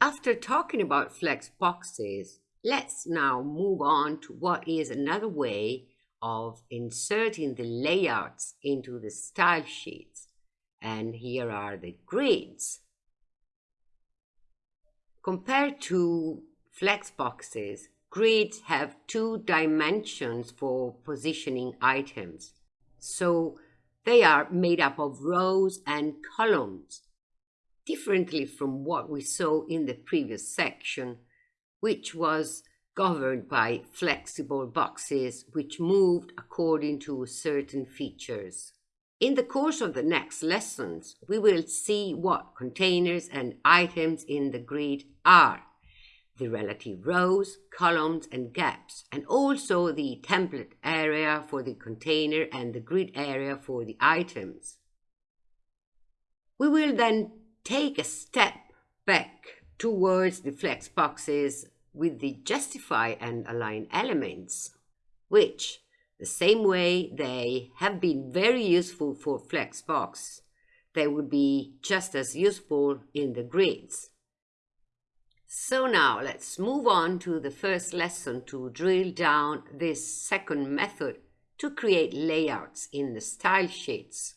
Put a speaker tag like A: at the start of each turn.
A: After talking about flex boxes, let's now move on to what is another way of inserting the layouts into the style sheets. And here are the grids. Compared to flex boxes, grids have two dimensions for positioning items. So they are made up of rows and columns, differently from what we saw in the previous section, which was governed by flexible boxes which moved according to certain features. In the course of the next lessons, we will see what containers and items in the grid are, the relative rows, columns and gaps, and also the template area for the container and the grid area for the items. We will then take a step back towards the flex boxes with the justify and align elements, which, the same way they have been very useful for Flexbox, they would be just as useful in the grids. So now let's move on to the first lesson to drill down this second method to create layouts in the style sheets.